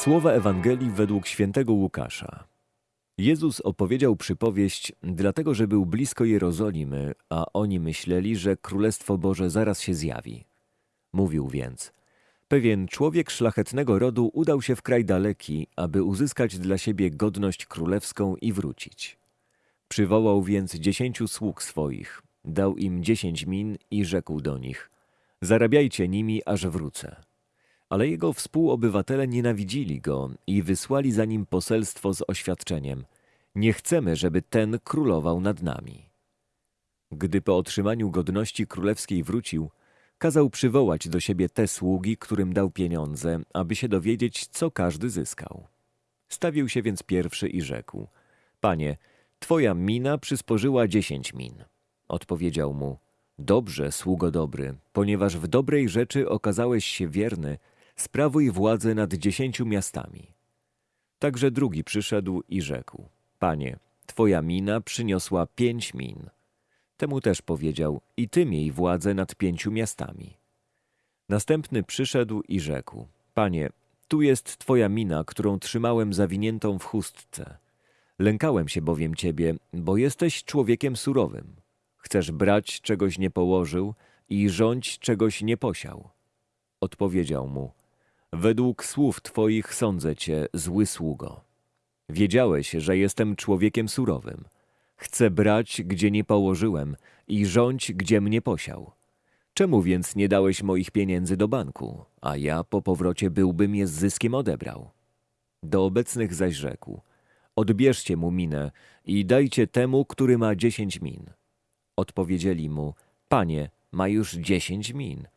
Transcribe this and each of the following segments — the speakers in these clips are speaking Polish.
Słowa Ewangelii według świętego Łukasza. Jezus opowiedział przypowieść, dlatego że był blisko Jerozolimy, a oni myśleli, że Królestwo Boże zaraz się zjawi. Mówił więc: Pewien człowiek szlachetnego rodu udał się w kraj daleki, aby uzyskać dla siebie godność królewską i wrócić. Przywołał więc dziesięciu sług swoich, dał im dziesięć min i rzekł do nich: Zarabiajcie nimi, aż wrócę. Ale jego współobywatele nienawidzili go i wysłali za nim poselstwo z oświadczeniem: Nie chcemy, żeby ten królował nad nami. Gdy po otrzymaniu godności królewskiej wrócił, kazał przywołać do siebie te sługi, którym dał pieniądze, aby się dowiedzieć, co każdy zyskał. Stawił się więc pierwszy i rzekł: Panie, twoja mina przysporzyła dziesięć min. Odpowiedział mu: Dobrze, sługo dobry, ponieważ w dobrej rzeczy okazałeś się wierny, sprawuj władzę nad dziesięciu miastami. Także drugi przyszedł i rzekł: Panie, twoja mina przyniosła pięć min. Temu też powiedział: I ty miej władzę nad pięciu miastami. Następny przyszedł i rzekł: Panie, tu jest twoja mina, którą trzymałem zawiniętą w chustce. Lękałem się bowiem ciebie, bo jesteś człowiekiem surowym. Chcesz brać, czegoś nie położył i rządź, czegoś nie posiał. Odpowiedział mu: Według słów twoich sądzę cię, zły sługo. Wiedziałeś, że jestem człowiekiem surowym. Chcę brać, gdzie nie położyłem i rządź, gdzie mnie posiał. Czemu więc nie dałeś moich pieniędzy do banku, a ja po powrocie byłbym je z zyskiem odebrał? Do obecnych zaś rzekł: Odbierzcie mu minę i dajcie temu, który ma dziesięć min. Odpowiedzieli mu: Panie, ma już dziesięć min.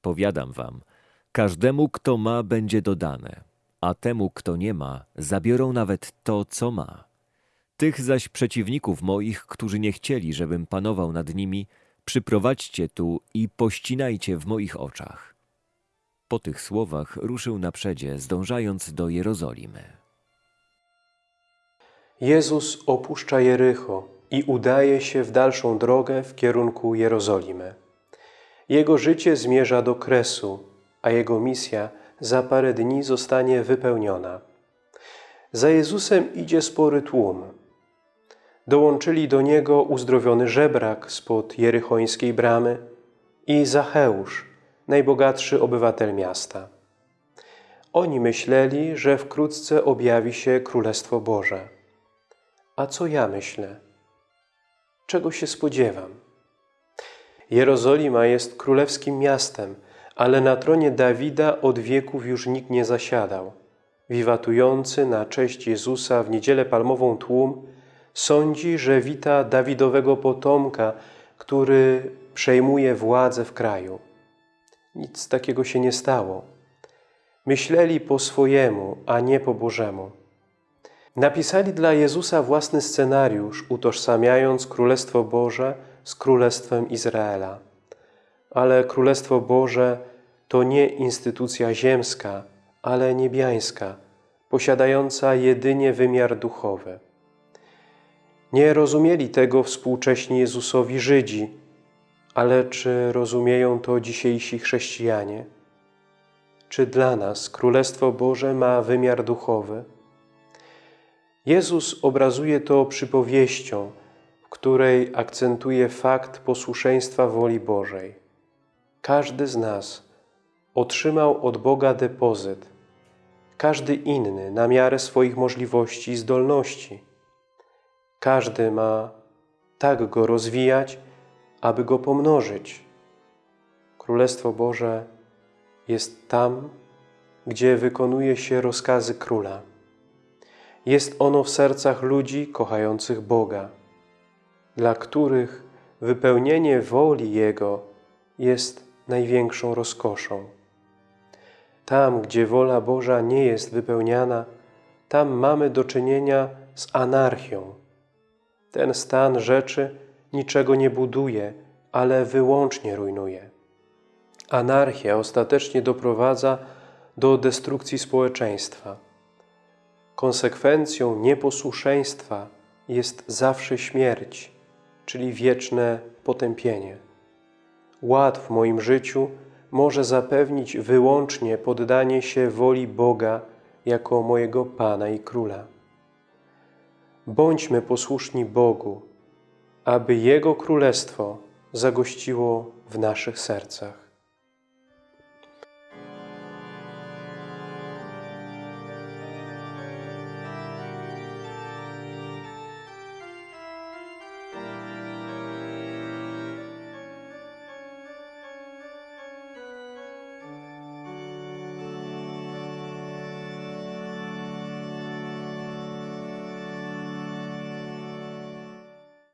Powiadam wam, każdemu, kto ma, będzie dodane, a temu, kto nie ma, zabiorą nawet to, co ma. Tych zaś przeciwników moich, którzy nie chcieli, żebym panował nad nimi, przyprowadźcie tu i pościnajcie w moich oczach. Po tych słowach ruszył naprzedzie, zdążając do Jerozolimy. Jezus opuszcza Jericho i udaje się w dalszą drogę w kierunku Jerozolimy. Jego życie zmierza do kresu, a jego misja za parę dni zostanie wypełniona. Za Jezusem idzie spory tłum. Dołączyli do niego uzdrowiony żebrak spod jerychońskiej bramy i Zacheusz, najbogatszy obywatel miasta. Oni myśleli, że wkrótce objawi się Królestwo Boże. A co ja myślę? Czego się spodziewam? Jerozolima jest królewskim miastem, ale na tronie Dawida od wieków już nikt nie zasiadał. Wiwatujący na cześć Jezusa w niedzielę palmową tłum sądzi, że wita Dawidowego potomka, który przejmuje władzę w kraju. Nic takiego się nie stało. Myśleli po swojemu, a nie po Bożemu. Napisali dla Jezusa własny scenariusz, utożsamiając Królestwo Boże z Królestwem Izraela. Ale Królestwo Boże to nie instytucja ziemska, ale niebiańska, posiadająca jedynie wymiar duchowy. Nie rozumieli tego współcześni Jezusowi Żydzi, ale czy rozumieją to dzisiejsi chrześcijanie? Czy dla nas Królestwo Boże ma wymiar duchowy? Jezus obrazuje to przypowieścią, w której akcentuje fakt posłuszeństwa woli Bożej. Każdy z nas otrzymał od Boga depozyt, każdy inny na miarę swoich możliwości i zdolności. Każdy ma tak go rozwijać, aby go pomnożyć. Królestwo Boże jest tam, gdzie wykonuje się rozkazy Króla. Jest ono w sercach ludzi kochających Boga, dla których wypełnienie woli Jego jest największą rozkoszą. Tam, gdzie wola Boża nie jest wypełniana, tam mamy do czynienia z anarchią. Ten stan rzeczy niczego nie buduje, ale wyłącznie rujnuje. Anarchia ostatecznie doprowadza do destrukcji społeczeństwa. Konsekwencją nieposłuszeństwa jest zawsze śmierć, czyli wieczne potępienie. Ład w moim życiu może zapewnić wyłącznie poddanie się woli Boga jako mojego Pana i Króla. Bądźmy posłuszni Bogu, aby Jego Królestwo zagościło w naszych sercach.